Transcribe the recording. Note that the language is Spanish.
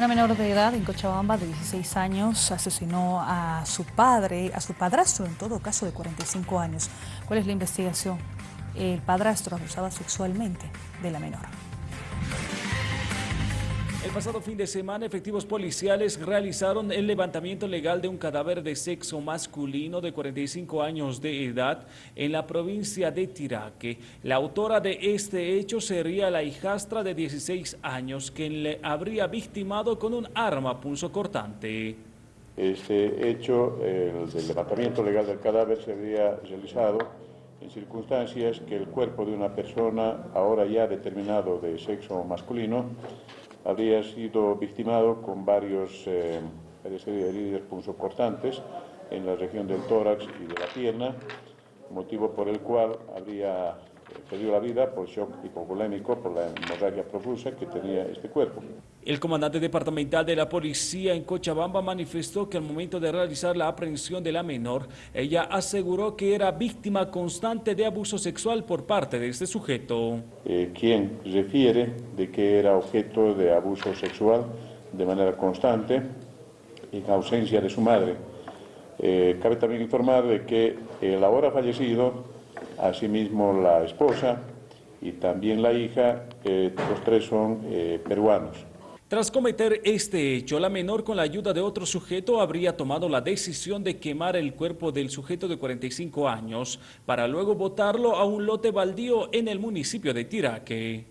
Una menor de edad en Cochabamba de 16 años asesinó a su padre, a su padrastro en todo caso de 45 años. ¿Cuál es la investigación? El padrastro abusaba sexualmente de la menor. El pasado fin de semana, efectivos policiales realizaron el levantamiento legal de un cadáver de sexo masculino de 45 años de edad en la provincia de Tiraque. La autora de este hecho sería la hijastra de 16 años, quien le habría victimado con un arma cortante. Este hecho, el levantamiento legal del cadáver, se habría realizado en circunstancias que el cuerpo de una persona, ahora ya determinado de sexo masculino, habría sido victimado con varios eh, heridas punzocortantes en la región del tórax y de la pierna, motivo por el cual habría perdió la vida por shock hipovolémico por la hemorragia profusa que tenía este cuerpo. El comandante departamental de la policía en Cochabamba manifestó que al momento de realizar la aprehensión de la menor, ella aseguró que era víctima constante de abuso sexual por parte de este sujeto. Eh, quien refiere de que era objeto de abuso sexual de manera constante en ausencia de su madre. Eh, cabe también informar de que el ahora fallecido asimismo la esposa y también la hija, los tres son eh, peruanos. Tras cometer este hecho, la menor con la ayuda de otro sujeto habría tomado la decisión de quemar el cuerpo del sujeto de 45 años para luego botarlo a un lote baldío en el municipio de Tiraque.